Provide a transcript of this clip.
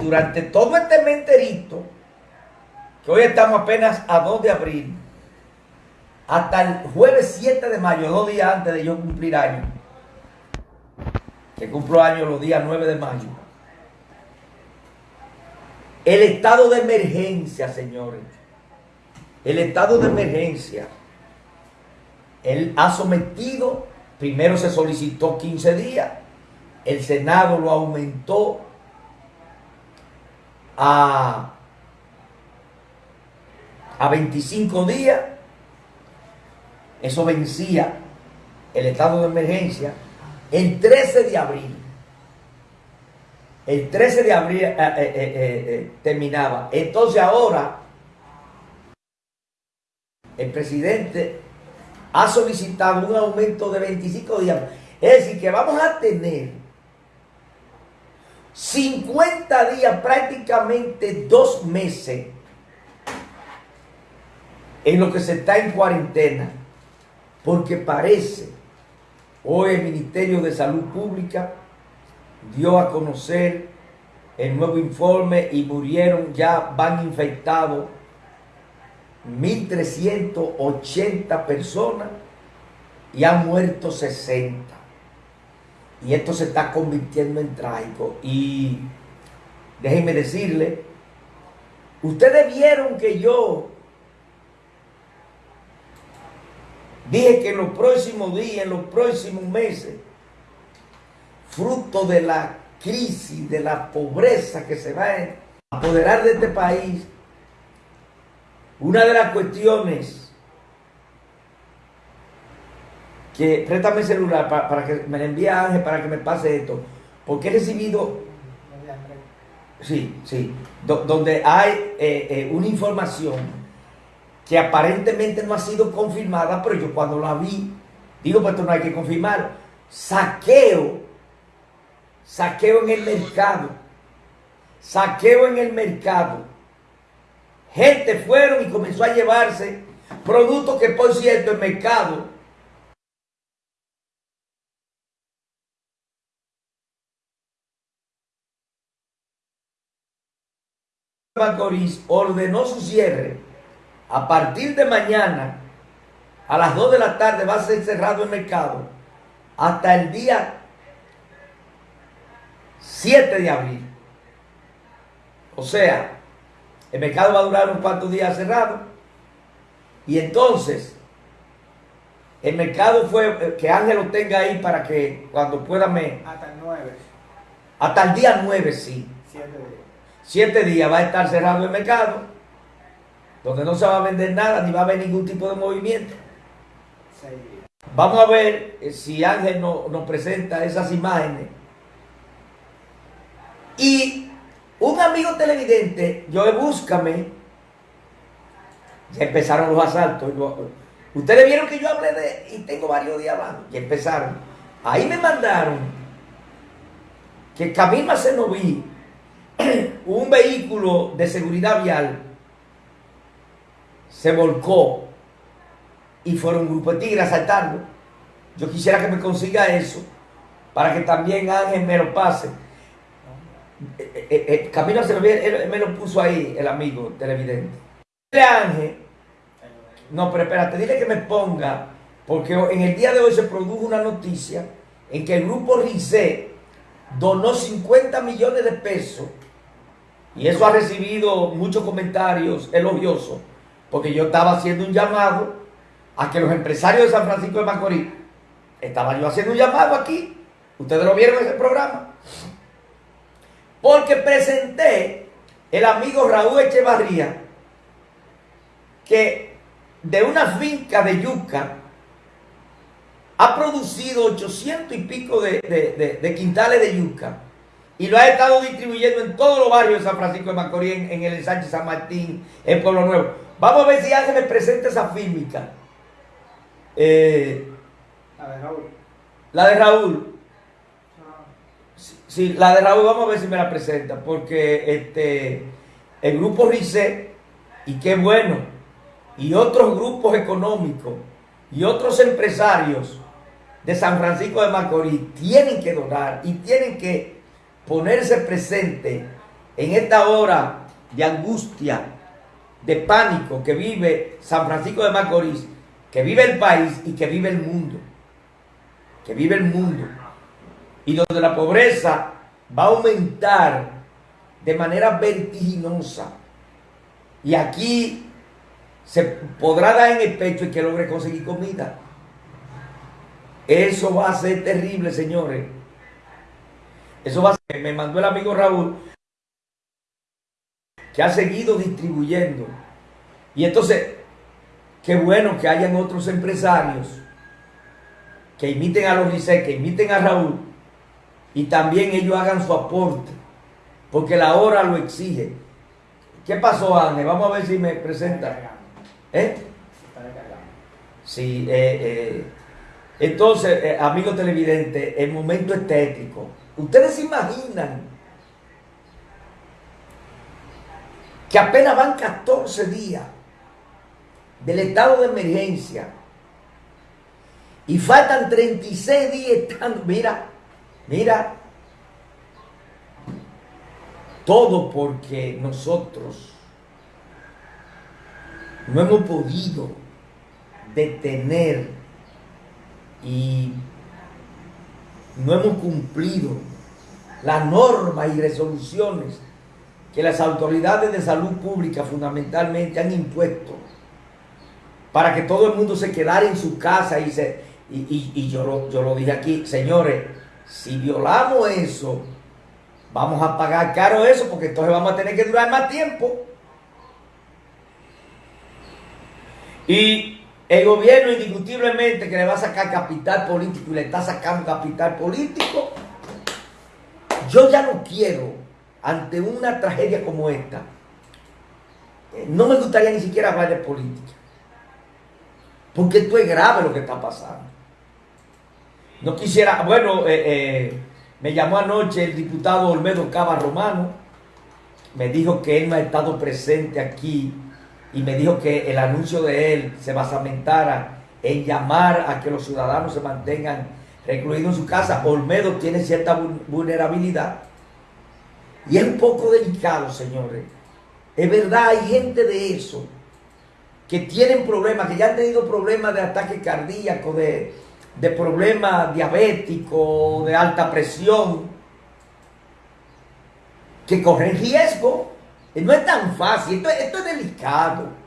Durante todo este menterito, que hoy estamos apenas a 2 de abril, hasta el jueves 7 de mayo, dos días antes de yo cumplir año, que cumplo año los días 9 de mayo, el estado de emergencia, señores, el estado de emergencia, él ha sometido, primero se solicitó 15 días, el Senado lo aumentó a, a 25 días, eso vencía el estado de emergencia el 13 de abril. El 13 de abril eh, eh, eh, terminaba. Entonces ahora el presidente ha solicitado un aumento de 25 días. Es decir, que vamos a tener 50 días, prácticamente dos meses, en lo que se está en cuarentena, porque parece, hoy el Ministerio de Salud Pública dio a conocer el nuevo informe y murieron, ya van infectados 1.380 personas y han muerto 60. Y esto se está convirtiendo en trágico. Y déjenme decirle, ustedes vieron que yo dije que en los próximos días, en los próximos meses, fruto de la crisis, de la pobreza que se va a apoderar de este país, una de las cuestiones que préstame el celular para, que me le envíe Ángel para que me pase esto. Porque he recibido, sí, sí, donde hay eh, eh, una información que aparentemente no ha sido confirmada, pero yo cuando la vi, digo, pues esto no hay que confirmar. Saqueo, saqueo en el mercado, saqueo en el mercado. Gente fueron y comenzó a llevarse productos que por cierto el mercado Macorís ordenó su cierre. A partir de mañana, a las 2 de la tarde, va a ser cerrado el mercado hasta el día 7 de abril. O sea, el mercado va a durar un cuantos días cerrado. Y entonces, el mercado fue, eh, que Ángel lo tenga ahí para que cuando pueda me... Hasta el 9. Hasta el día 9, sí. 7 días siete días va a estar cerrado el mercado, donde no se va a vender nada, ni va a haber ningún tipo de movimiento. Vamos a ver eh, si Ángel nos presenta esas imágenes. Y un amigo televidente, yo búscame, ya empezaron los asaltos. Ustedes vieron que yo hablé de, y tengo varios días abajo, y empezaron. Ahí me mandaron que Camila Senoví un vehículo de seguridad vial se volcó y fueron un grupo de tigres a asaltarlo. Yo quisiera que me consiga eso para que también Ángel me lo pase. Eh, eh, eh, Camino se me lo puso ahí el amigo televidente. Dile Ángel, no, pero espérate, dile que me ponga, porque en el día de hoy se produjo una noticia en que el grupo RICE donó 50 millones de pesos y eso ha recibido muchos comentarios elogiosos, porque yo estaba haciendo un llamado a que los empresarios de San Francisco de Macorís, estaba yo haciendo un llamado aquí, ustedes lo vieron en ese programa, porque presenté el amigo Raúl Echevarría, que de una finca de yuca ha producido 800 y pico de, de quintales de yuca y lo ha estado distribuyendo en todos los barrios de San Francisco de Macorís, en, el ensanche San Martín, en Pueblo Nuevo. Vamos a ver si Ángel me presenta esa fílmica. Eh, la de Raúl. La de Raúl. Sí, la de Raúl vamos a ver si me la presenta, porque este, el grupo RICE, y qué bueno, y otros grupos económicos, y otros empresarios de San Francisco de Macorís tienen que donar y tienen que ponerse presente en esta hora de angustia, de pánico que vive San Francisco de Macorís, que vive el país y que vive el mundo. Que vive el mundo. Y donde la pobreza va a aumentar de manera vertiginosa. Y aquí se podrá dar en el pecho y que logre conseguir comida. Eso va a ser terrible, señores. Eso va a ser. Me mandó el amigo Raúl que ha seguido distribuyendo. Y entonces, qué bueno que hayan otros empresarios que imiten a los Licey, que imiten a Raúl, y también ellos hagan su aporte, porque la hora lo exige. ¿Qué pasó, Ángel? Vamos a ver si me presenta. ¿Eh? Sí, eh, eh. Entonces, eh, amigo televidente, el momento estético. Ustedes se imaginan que apenas van 14 días del estado de emergencia y faltan 36 días estando, mira, mira, todo porque nosotros no hemos podido detener y no hemos cumplido las normas y resoluciones que las autoridades de salud pública fundamentalmente han impuesto para que todo el mundo se quedara en su casa y se y, yo, lo, yo lo dije aquí, señores, si violamos eso, vamos a pagar caro eso porque entonces vamos a tener que durar más tiempo. Y el gobierno indiscutiblemente que le va a sacar capital político y le está sacando capital político, yo ya no quiero ante una tragedia como esta, eh, no me gustaría ni siquiera hablar de política. Porque esto es grave lo que está pasando. No quisiera, bueno, eh, eh, me llamó anoche el diputado Olmedo Cava Romano, me dijo que él no ha estado presente aquí y me dijo que el anuncio de él se basamentara en llamar a que los ciudadanos se mantengan recluidos en su casa. Olmedo tiene cierta vulnerabilidad y es un poco delicado, señores. Es verdad, hay gente de eso que tienen problemas, que ya han tenido problemas de ataque cardíaco, de, de problemas diabéticos, de alta presión, que corren riesgo. No es tan fácil, esto, esto es delicado.